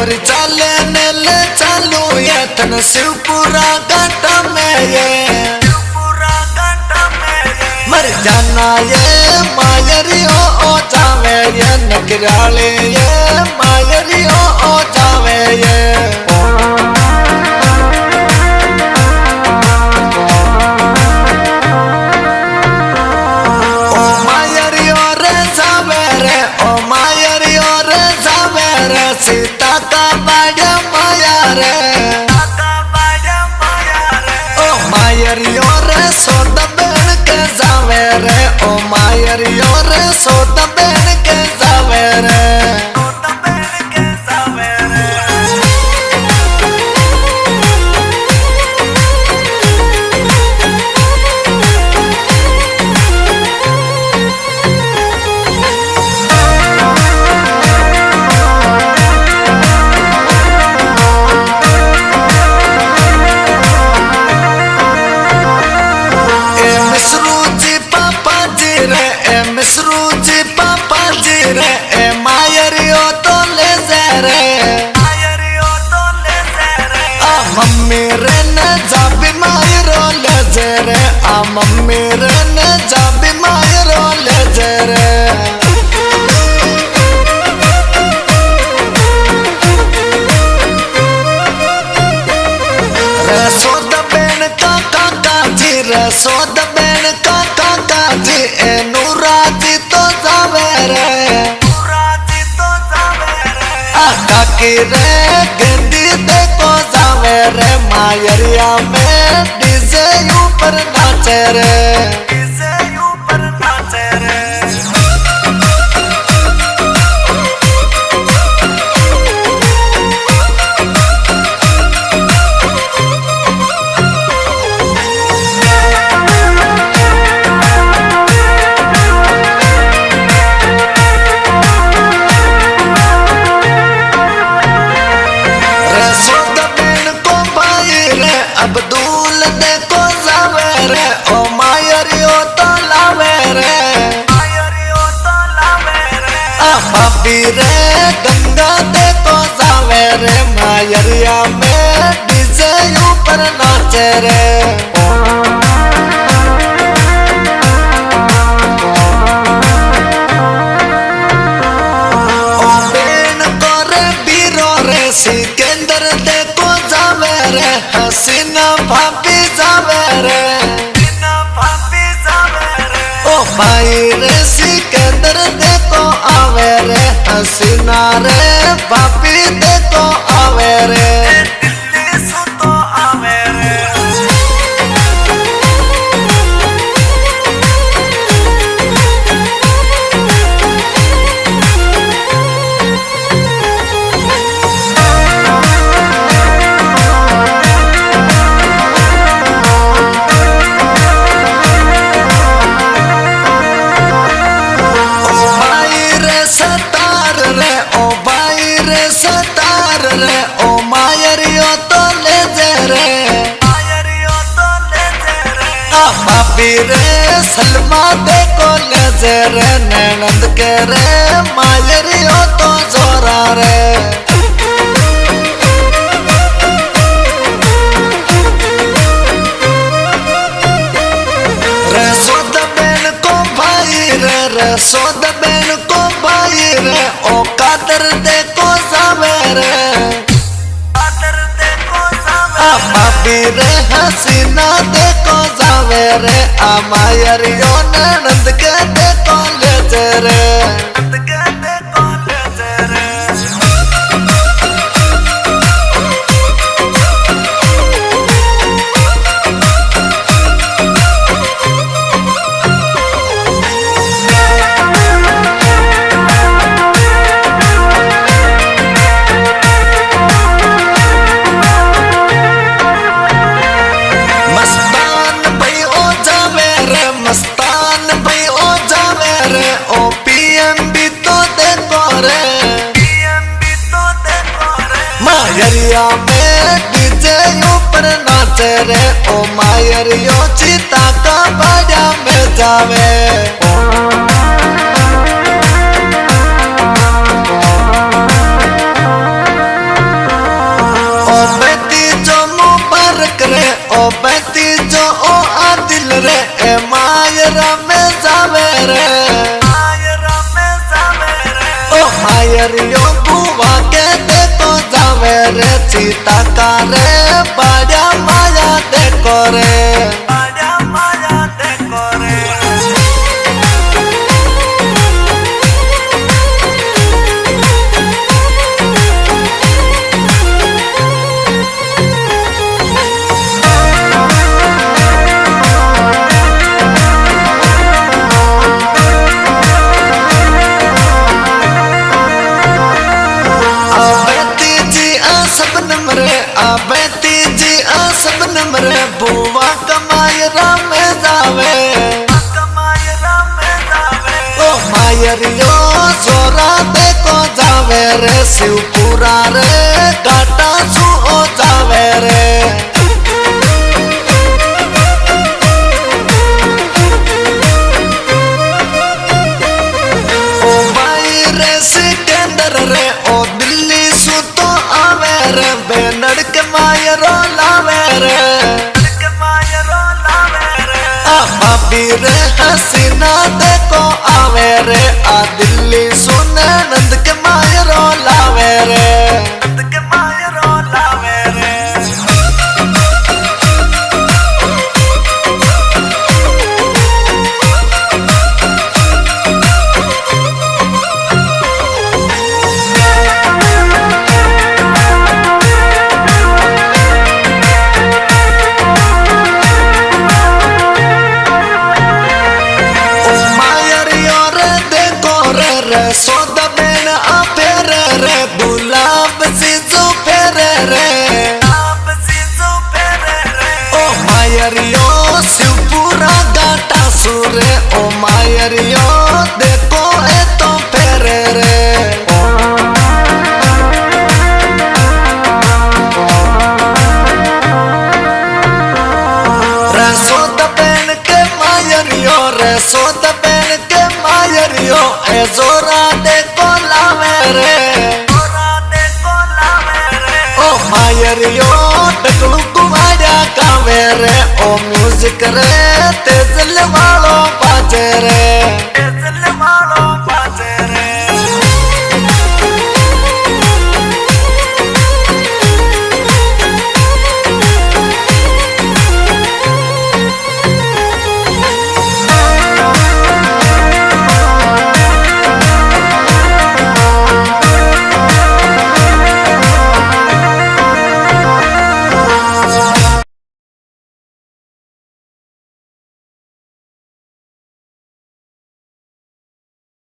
गोरी चाले नेले चालू ये तन शिवपुरा घाट में ये। मर जाना ये मायरी ओ मायरो ले जा रे आ मम्मी रे, न जाबी मायरो ले जा रे बेन का काका जी बेन का काका जी, ए नूरा जी तो जावे रे। काकी रे, गंदी देखो नाचे रे। रे गंगा तो जावे रे मायरिया में डीजे ऊपर नाचे रे भाई रे सिकंदर देखो आवे रे हसीना रे पापी देखो आवे रे। सलमा देखो ले जे रे नैनंद के रे मायरियो तो जोरा रे। रसोद बेन को भाई रे रसोद बेन को भाई रे, ओ कादर देखो जावे रे। रे हसीना देखो जावे रे अमायर मायरियो ननद के देखो ले मायरिया में डीजे ऊपर नाचे रे। ओ मायर यो चिता का बड़ा में जावे। सीता का रे माया देखो रे सबनम तीजी आ, सब नंबर बुआ कमाय राम जावे। ओ मायरियो जोरा देखो जावे रे, शिवपुरा रे, काटा रे हसीना देखो आवे रे आ दिल्ली मायरियो रसोद बेन के मायरियो ए जोरा देखो लावे रे। ओ मायरियो डकलू कुमारा कावे रे। ओ म्यूज़िक रे तेजल वालों बाजे रे।